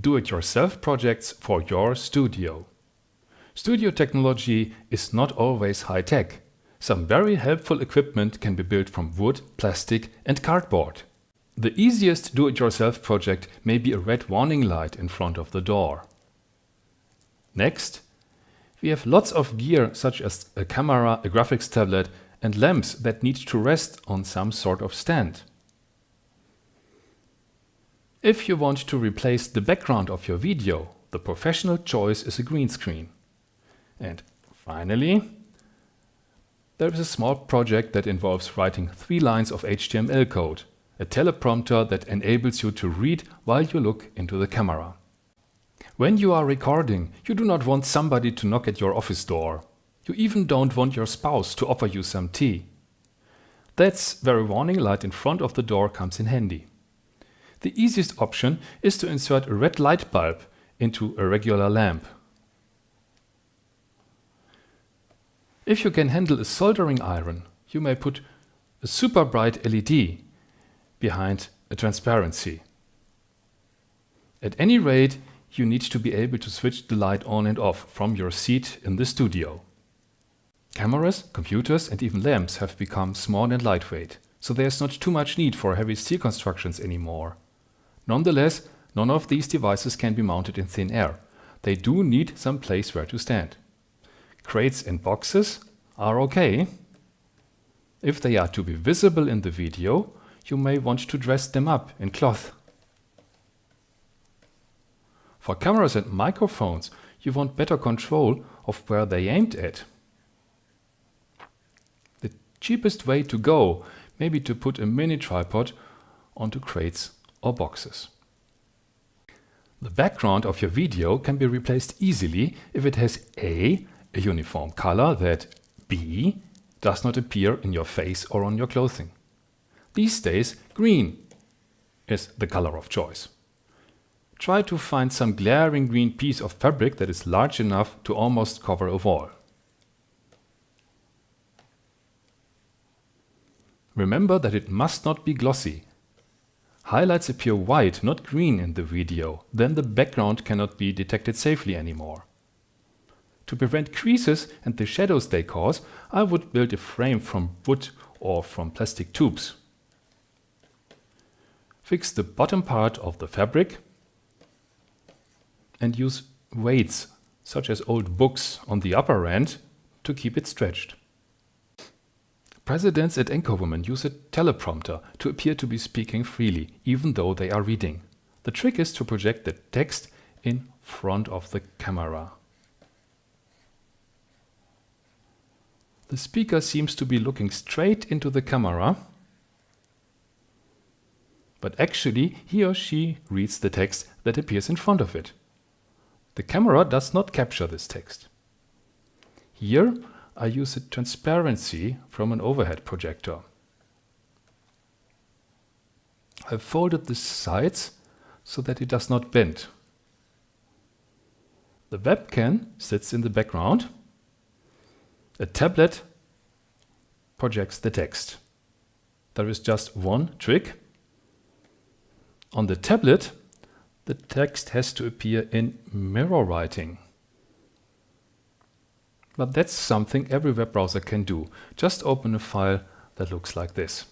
do-it-yourself projects for your studio. Studio technology is not always high-tech. Some very helpful equipment can be built from wood, plastic and cardboard. The easiest do-it-yourself project may be a red warning light in front of the door. Next, we have lots of gear such as a camera, a graphics tablet and lamps that need to rest on some sort of stand. If you want to replace the background of your video, the professional choice is a green screen. And finally, there is a small project that involves writing three lines of HTML code, a teleprompter that enables you to read while you look into the camera. When you are recording, you do not want somebody to knock at your office door. You even don't want your spouse to offer you some tea. That's where a warning light in front of the door comes in handy. The easiest option is to insert a red light bulb into a regular lamp. If you can handle a soldering iron, you may put a super bright LED behind a transparency. At any rate, you need to be able to switch the light on and off from your seat in the studio. Cameras, computers and even lamps have become small and lightweight, so there's not too much need for heavy steel constructions anymore. Nonetheless, none of these devices can be mounted in thin air. They do need some place where to stand. Crates and boxes are okay. If they are to be visible in the video, you may want to dress them up in cloth. For cameras and microphones, you want better control of where they aimed at. The cheapest way to go may be to put a mini tripod onto crates or boxes. The background of your video can be replaced easily if it has A a uniform color that B does not appear in your face or on your clothing. These days, green is the color of choice. Try to find some glaring green piece of fabric that is large enough to almost cover a wall. Remember that it must not be glossy. Highlights appear white, not green in the video, then the background cannot be detected safely anymore. To prevent creases and the shadows they cause, I would build a frame from wood or from plastic tubes. Fix the bottom part of the fabric and use weights, such as old books, on the upper end to keep it stretched. Presidents and anchorwomen use a teleprompter to appear to be speaking freely, even though they are reading. The trick is to project the text in front of the camera. The speaker seems to be looking straight into the camera, but actually he or she reads the text that appears in front of it. The camera does not capture this text. Here I use a transparency from an overhead projector. I've folded the sides so that it does not bend. The webcam sits in the background a tablet projects the text. There is just one trick. On the tablet, the text has to appear in mirror writing. But that's something every web browser can do. Just open a file that looks like this.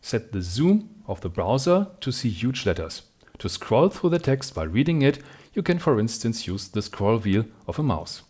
Set the zoom of the browser to see huge letters. To scroll through the text while reading it, you can for instance use the scroll wheel of a mouse.